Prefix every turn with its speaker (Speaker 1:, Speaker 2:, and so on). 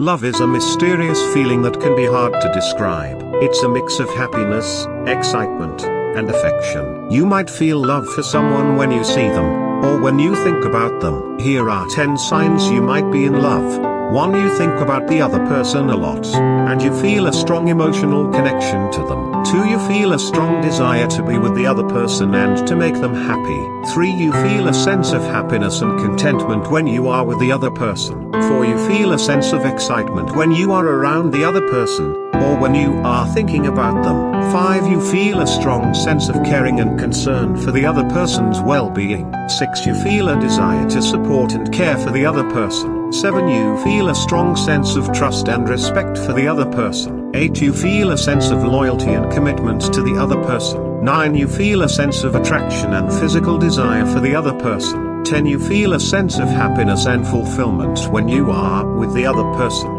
Speaker 1: Love is a mysterious feeling that can be hard to describe. It's a mix of happiness, excitement, and affection. You might feel love for someone when you see them, or when you think about them. Here are 10 signs you might be in love. 1. You think about the other person a lot, and you feel a strong emotional connection to them. 2. You feel a strong desire to be with the other person and to make them happy. 3. You feel a sense of happiness and contentment when you are with the other person. 4. You feel a sense of excitement when you are around the other person, or when you are thinking about them. 5. You feel a strong sense of caring and concern for the other person's well-being. 6. You feel a desire to support and care for the other person. 7. You feel a strong sense of trust and respect for the other person. 8. You feel a sense of loyalty and commitment to the other person. 9. You feel a sense of attraction and physical desire for the other person. 10. You feel a sense of happiness and fulfillment when you are with the other person.